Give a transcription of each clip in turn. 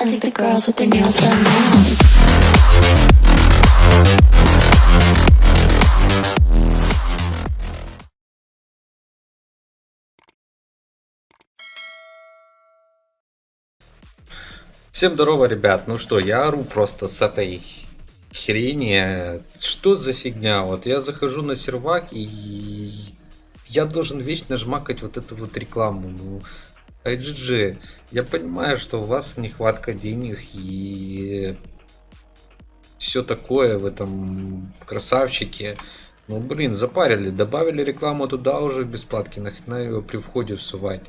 I think the girls with their nails done now. Всем здорово, ребят. Ну что, я ору просто с этой хрени. Что за фигня? Вот я захожу на сервак и я должен вечно жмакать вот эту вот рекламу. Ну, IGG, я понимаю, что у вас нехватка денег и все такое в этом красавчике. Ну, блин, запарили, добавили рекламу туда уже в бесплатки, нахрена его при входе всувать.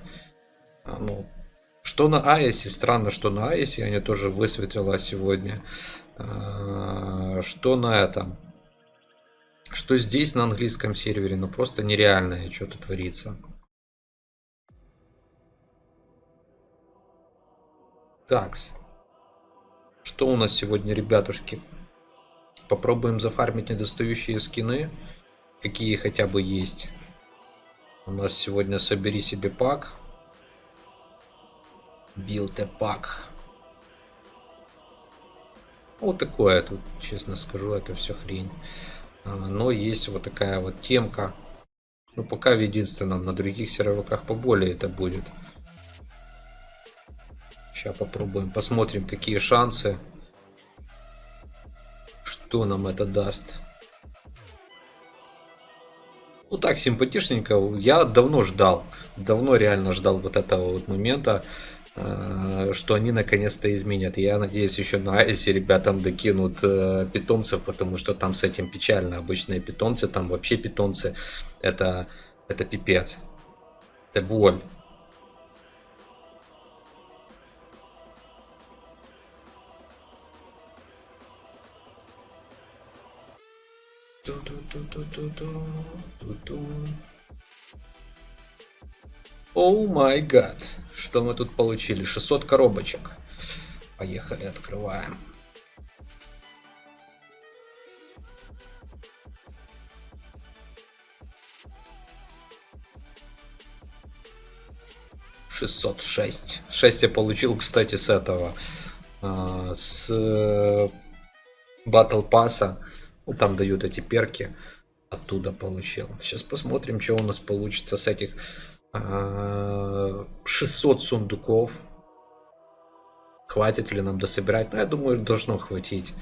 А, ну, что на Айсе, странно, что на Айсе они тоже высветила сегодня. А, Что на этом? Что здесь на английском сервере, ну просто нереальное что-то творится. Такс. Что у нас сегодня, ребятушки? Попробуем зафармить недостающие скины. Какие хотя бы есть. У нас сегодня собери себе пак. Билд пак. Вот такое тут, честно скажу, это все хрень. А, Но есть вот такая вот темка. Ну, пока в единственном, на других серверах поболее это будет. Сейчас попробуем, посмотрим, какие шансы. Что нам это даст. Ну так, симпатичненько. Я давно ждал. Давно реально ждал вот этого вот момента э, что они наконец-то изменят. Я надеюсь, еще на Айсе ребятам докинут э, питомцев, потому что там с этим печально. Обычные питомцы, там вообще питомцы, это, это пипец. Это боль. Оу май гад. Что мы тут получили? 600 коробочек. Поехали, открываем. Шестьсот шесть. Шесть я получил, кстати, с этого. а, С Battle Pass. Там дают эти перки. Оттуда получил. Сейчас посмотрим, что у нас получится с этих а, 600 сундуков. Хватит ли нам дособирать? Ну, я думаю, должно хватить.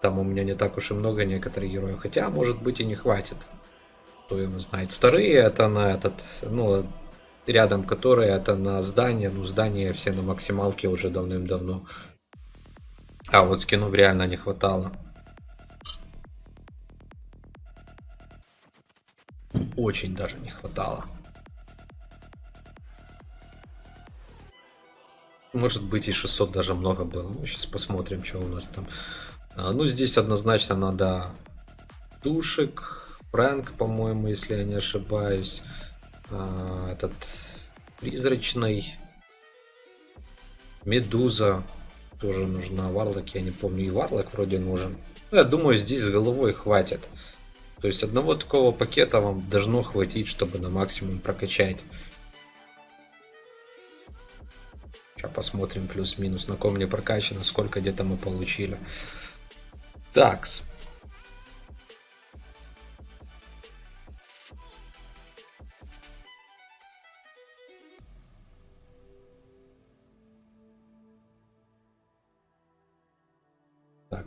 Там у меня не так уж и много некоторых героев. Хотя, может быть, и не хватит. Кто его знает. Вторые это на этот, ну, рядом которые это на здание. Ну, здания все на максималке уже давным-давно. А вот скинов реально не хватало. Очень даже не хватало. Может быть и 600 даже много было. Ну, сейчас посмотрим, что у нас там. А, ну, здесь однозначно надо душек, Фрэнк, по-моему, если я не ошибаюсь. А, этот призрачный. Медуза тоже нужна. Варлок, я не помню. И Варлок вроде нужен. Ну, я думаю, здесь с головой хватит. То есть одного такого пакета вам должно хватить, чтобы на максимум прокачать. Сейчас посмотрим плюс-минус, на ком не прокачано, сколько где-то мы получили. Такс.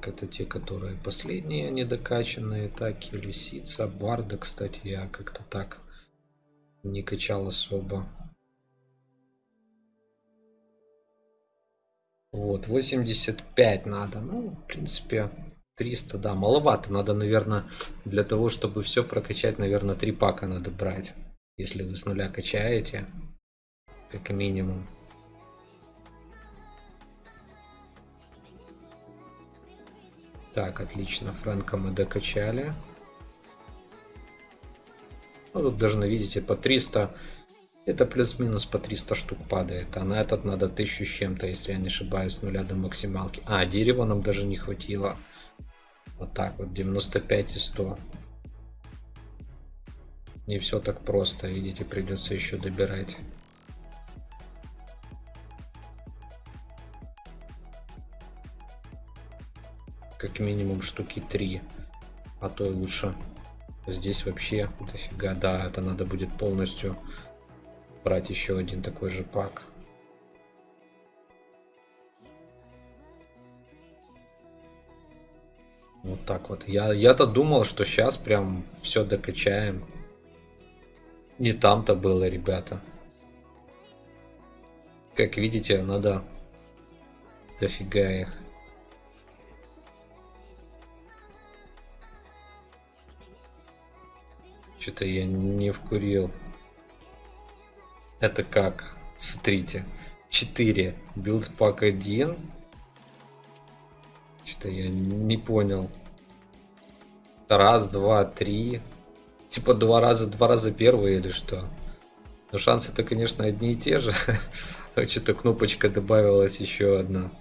Это те, которые последние недокачанные. Так, и лисица, барда, кстати, я как-то так не качал особо. Вот, 85 надо. Ну, в принципе, 300, да, маловато. Надо, наверное, для того, чтобы все прокачать, наверное, 3 пака надо брать. Если вы с нуля качаете, как минимум. Так, отлично. Фрэнка мы докачали. Ну, тут должны, видите, по 300. Это плюс-минус по 300 штук падает. А на этот надо 1000 с чем-то, если я не ошибаюсь, с нуля до максималки. А, дерева нам даже не хватило. Вот так вот, 95 и 100. Не все так просто, видите, придется еще добирать. Как минимум штуки 3, а то и лучше. Здесь вообще дофига, да, это надо будет полностью брать еще один такой же пак. Вот так вот. Я, я-то думал, что сейчас прям все докачаем. Не там-то было, ребята. Как видите, надо дофига их. Что-то я не вкурил. Это как? Смотрите. 4. Билд пак 1. Что-то я не понял. Раз, два, три. Типа два раза, два раза первые или что? Но шансы-то, конечно, одни и те же. Что-то кнопочка добавилась еще одна.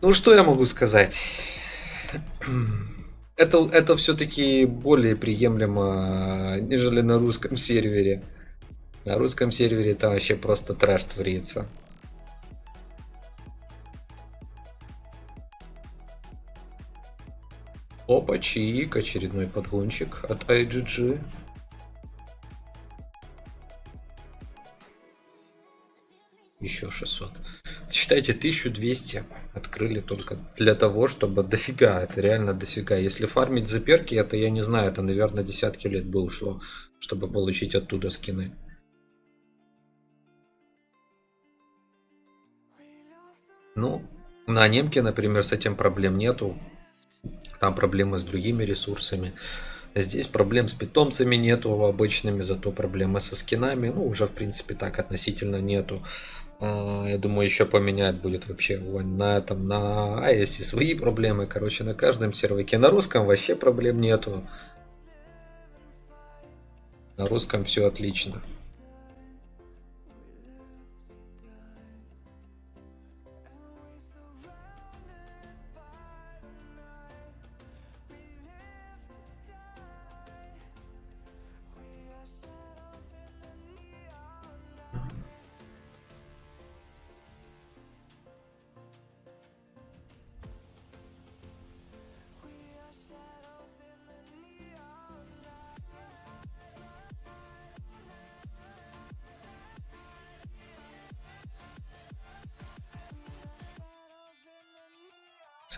Ну, что я могу сказать? Это, это все-таки более приемлемо, нежели на русском сервере. На русском сервере там вообще просто трэш творится. Опа, чик, очередной подгончик от IGG. Еще 600. Считайте, 1200 открыли только для того, чтобы дофига, это реально дофига. Если фармить за перки, это я не знаю, это, наверное, десятки лет бы ушло, чтобы получить оттуда скины. Ну, на немке, например, с этим проблем нету. Там проблемы с другими ресурсами. Здесь проблем с питомцами нету обычными, зато проблемы со скинами, ну, уже, в принципе, так относительно нету. А, я думаю, еще поменять будет вообще на этом, на AES свои проблемы. Короче, на каждом серваке. На русском вообще проблем нету. На русском все отлично.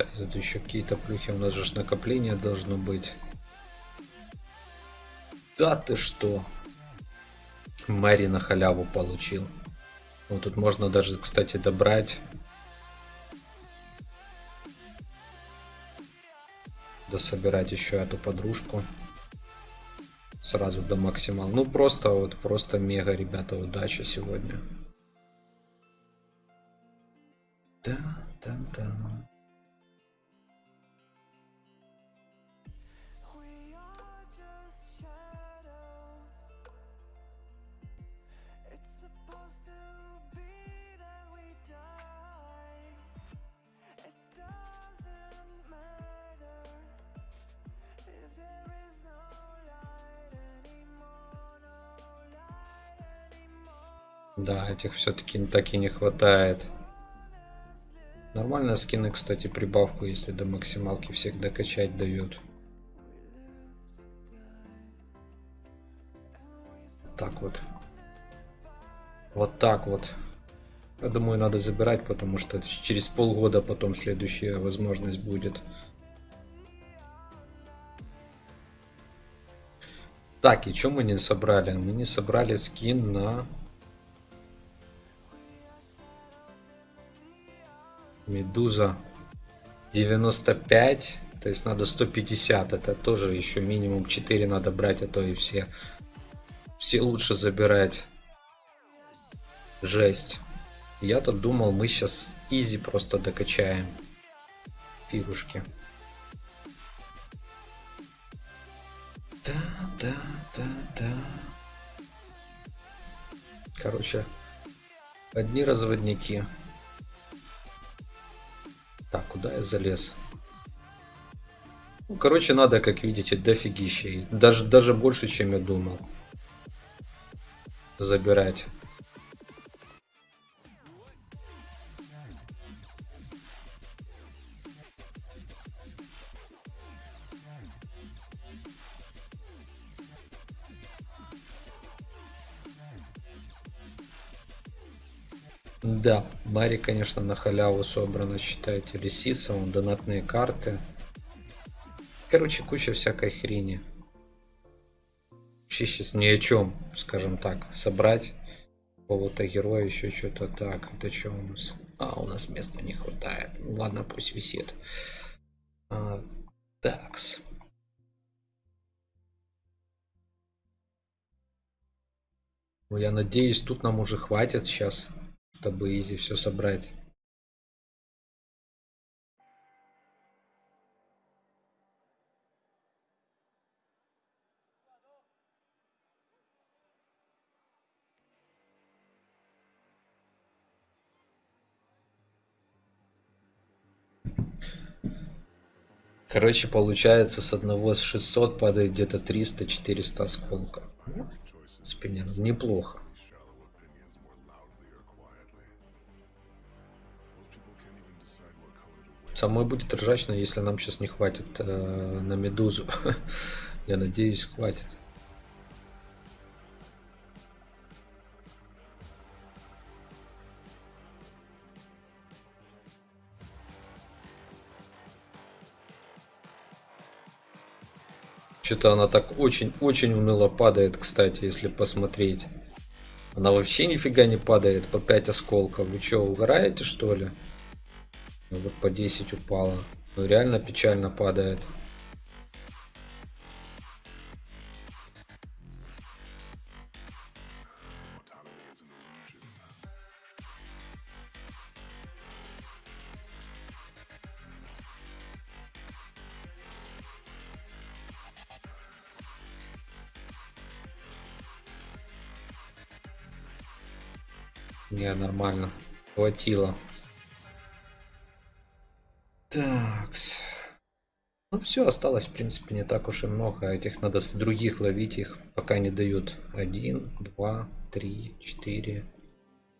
Кстати, тут еще какие-то плюхи. У нас же накопление должно быть. Да ты что? Мэри на халяву получил. Вот тут можно даже, кстати, добрать. Да собирать еще эту подружку. Сразу до максимал. Ну просто вот, просто мега, ребята, удача сегодня. Да, да, да. Да, этих все-таки так и не хватает. Нормально скины, кстати, прибавку, если до максималки всех докачать дает. Так вот. Вот так вот. Я думаю, надо забирать, потому что через полгода потом следующая возможность будет. Так, и что мы не собрали? Мы не собрали скин на Медуза 95. То есть надо 150. Это тоже еще минимум 4 надо брать, а то и все. Все лучше забирать. Жесть. Я-то думал, мы сейчас изи просто докачаем. Фигушки. Да, да, да, да. Короче, одни разводники. Так, куда я залез? Ну, короче, надо, как видите, дофигища. Даже, даже больше, чем я думал. Забирать. Да, Мари, конечно, на халяву собрана, считайте, Лисиса, он донатные карты. Короче, куча всякой хрени. Вообще сейчас ни о чем, скажем так, собрать какого-то героя, еще что-то так. Это что у нас? А, у нас места не хватает. Ну, ладно, пусть висит. А, такс. Ну, я надеюсь, тут нам уже хватит сейчас, чтобы изи все собрать. Короче, получается с одного с 600 падает где-то 300-400 осколков. Не- неплохо. Самой будет ржачно, если нам сейчас не хватит э, на медузу. Я надеюсь, хватит. Что-то она так очень-очень уныло падает, кстати, если посмотреть. Она вообще нифига не падает по 5 осколков. Вы что, угораете что ли? Ну, вот по 10 упала. Ну реально печально падает. Не, нормально. Хватило. Такс. Ну все, осталось, в принципе, не так уж и много. Этих надо с других ловить, их пока не дают. Один, два, три, четыре,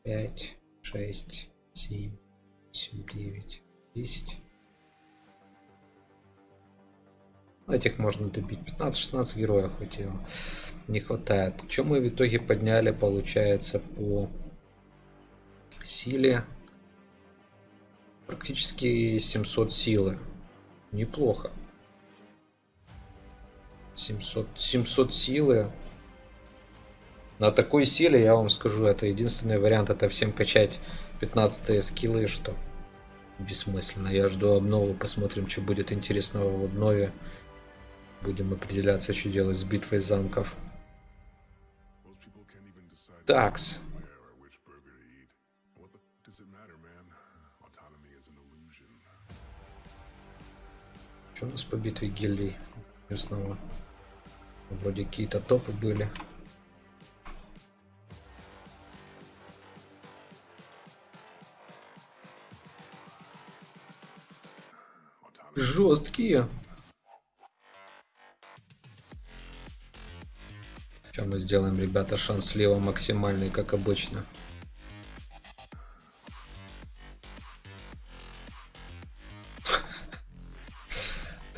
пять, шесть, семь, восемь, девять, десять. Этих можно добить. 15-16 героев хватило. Не хватает. Чем мы в итоге подняли, получается, по силе? Практически 700 силы. Неплохо. 700, 700 силы. На такой силе, я вам скажу, это единственный вариант, это всем качать 15 скиллы, что бессмысленно. Я жду обнову, посмотрим, что будет интересного в обнове. Будем определяться, что делать с битвой замков. Такс. Что у нас по битве гильдий местного? Вроде какие-то топы были. Жесткие. Что мы сделаем, ребята? Шанс слева максимальный, как обычно.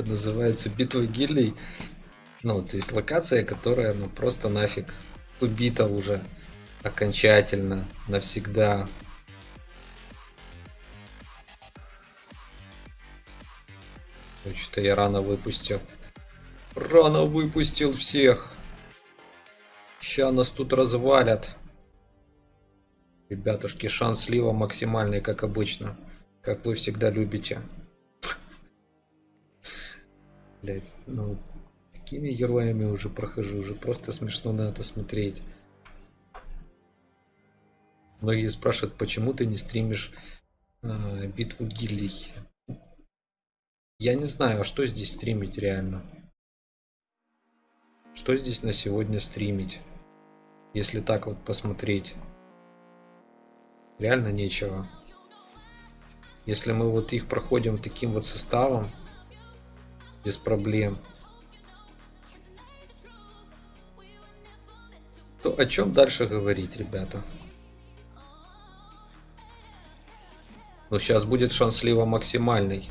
Называется битва гильдий. Ну, то есть локация, которая, ну, просто нафиг убита уже окончательно, навсегда. Что-то я рано выпустил. Рано выпустил всех. Ща нас тут развалят. Ребятушки, шанс слива максимальный, как обычно. Как вы всегда любите. Блять, ну, такими героями уже прохожу, уже просто смешно на это смотреть. Многие спрашивают, почему ты не стримишь э, битву гильдий. Я не знаю, а что здесь стримить реально. Что здесь на сегодня стримить? Если так вот посмотреть. Реально нечего. Если мы вот их проходим таким вот составом, без проблем, то о чем дальше говорить, ребята? Ну, сейчас будет шанс слива максимальный.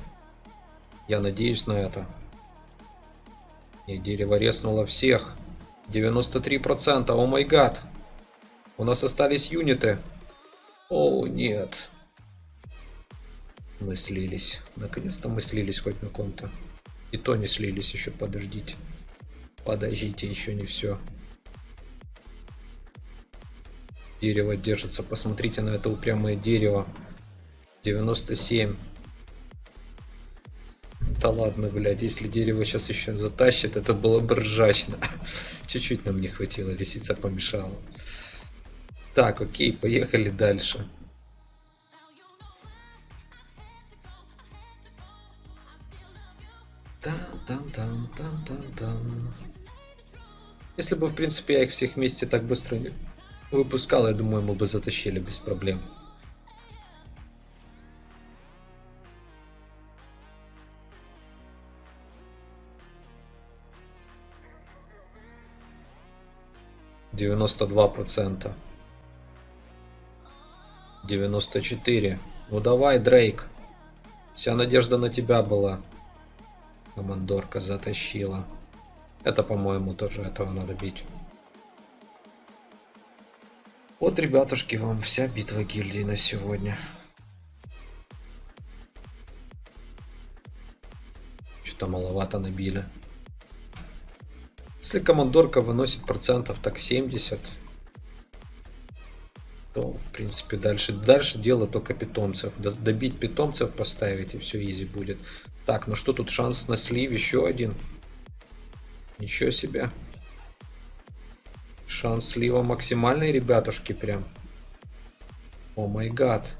Я надеюсь на это. И дерево резнуло всех. 93%, о май гад. У нас остались юниты. О, нет. Мы слились. Наконец-то мы слились хоть на ком-то. И то не слились еще, подождите. Подождите, еще не все. Дерево держится. Посмотрите на это упрямое дерево. 97. Да ладно, блядь, если дерево сейчас еще затащит, это было бы ржачно. Чуть-чуть нам не хватило, лисица помешала. Так, окей, поехали дальше. Тан-тан-тан-тан-тан-тан. Если бы, в принципе, я их всех вместе так быстро выпускал, я думаю, мы бы затащили без проблем. Девяносто два процента. Девяносто четыре. Ну давай, Дрейк. Вся надежда на тебя была. Командорка затащила. Это, по-моему, тоже этого надо бить. Вот, ребятушки, вам вся битва гильдии на сегодня. Что-то маловато набили. Если командорка выносит процентов так 70, то, в принципе, дальше, дальше дело только питомцев. Добить питомцев поставить, и все изи будет. Так, ну что тут шанс на слив? Еще один. Ничего себе. Шанс слива максимальный, ребятушки, прям. О май гад.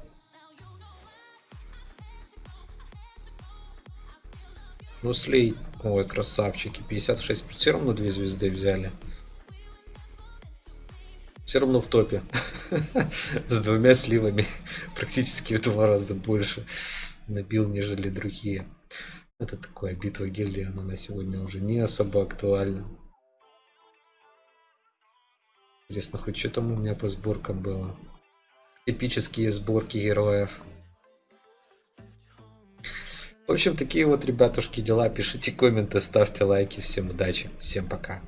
Ну, слей. Ой, красавчики. 56. Все равно две звезды взяли. Все равно в топе. С двумя сливами. Практически в два раза больше набил, нежели другие. Это такое битва гильдии, она на сегодня уже не особо актуальна. Интересно, хоть что там у меня по сборкам было? Эпические сборки героев. В общем, такие вот, ребятушки, дела. Пишите комменты, ставьте лайки. Всем удачи, всем пока.